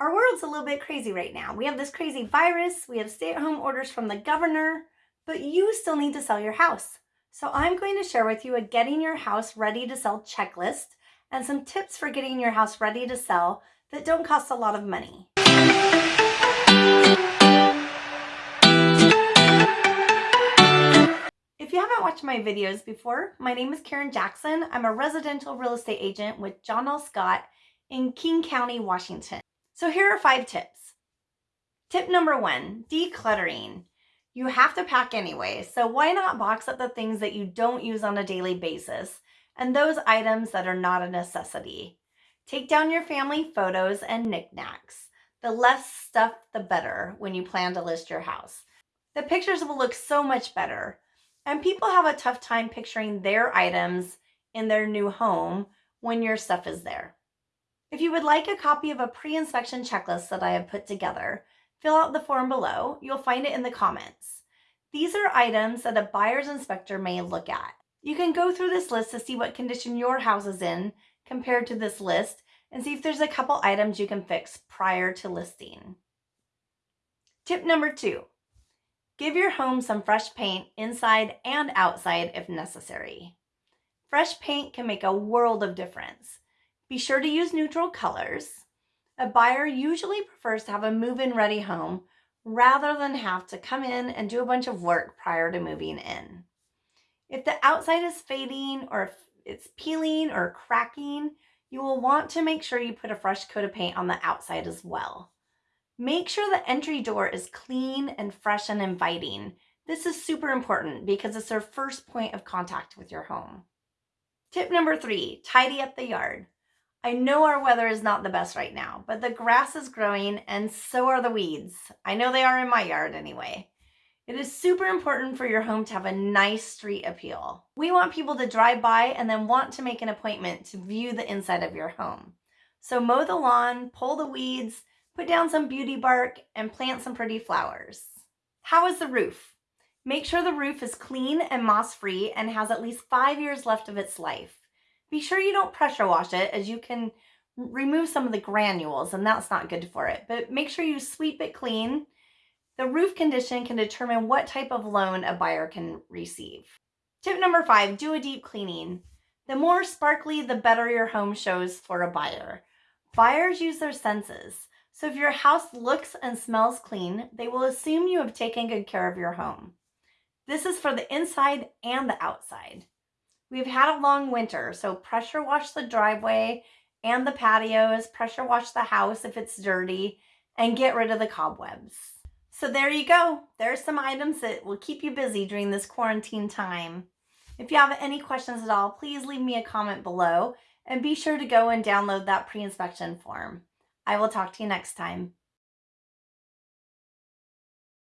Our world's a little bit crazy right now. We have this crazy virus, we have stay at home orders from the governor, but you still need to sell your house. So I'm going to share with you a getting your house ready to sell checklist and some tips for getting your house ready to sell that don't cost a lot of money. If you haven't watched my videos before, my name is Karen Jackson. I'm a residential real estate agent with John L. Scott in King County, Washington. So here are five tips. Tip number one, decluttering. You have to pack anyway, so why not box up the things that you don't use on a daily basis and those items that are not a necessity. Take down your family photos and knickknacks. The less stuff, the better when you plan to list your house. The pictures will look so much better. And people have a tough time picturing their items in their new home when your stuff is there. If you would like a copy of a pre-inspection checklist that I have put together, fill out the form below. You'll find it in the comments. These are items that a buyer's inspector may look at. You can go through this list to see what condition your house is in compared to this list and see if there's a couple items you can fix prior to listing. Tip number two, give your home some fresh paint inside and outside if necessary. Fresh paint can make a world of difference. Be sure to use neutral colors. A buyer usually prefers to have a move-in ready home rather than have to come in and do a bunch of work prior to moving in. If the outside is fading or if it's peeling or cracking, you will want to make sure you put a fresh coat of paint on the outside as well. Make sure the entry door is clean and fresh and inviting. This is super important because it's their first point of contact with your home. Tip number three, tidy up the yard. I know our weather is not the best right now, but the grass is growing and so are the weeds. I know they are in my yard anyway. It is super important for your home to have a nice street appeal. We want people to drive by and then want to make an appointment to view the inside of your home. So mow the lawn, pull the weeds, put down some beauty bark, and plant some pretty flowers. How is the roof? Make sure the roof is clean and moss-free and has at least five years left of its life. Be sure you don't pressure wash it as you can remove some of the granules and that's not good for it. But make sure you sweep it clean. The roof condition can determine what type of loan a buyer can receive. Tip number five, do a deep cleaning. The more sparkly, the better your home shows for a buyer. Buyers use their senses. So if your house looks and smells clean, they will assume you have taken good care of your home. This is for the inside and the outside. We've had a long winter, so pressure wash the driveway and the patios, pressure wash the house if it's dirty, and get rid of the cobwebs. So there you go. There's some items that will keep you busy during this quarantine time. If you have any questions at all, please leave me a comment below and be sure to go and download that pre-inspection form. I will talk to you next time.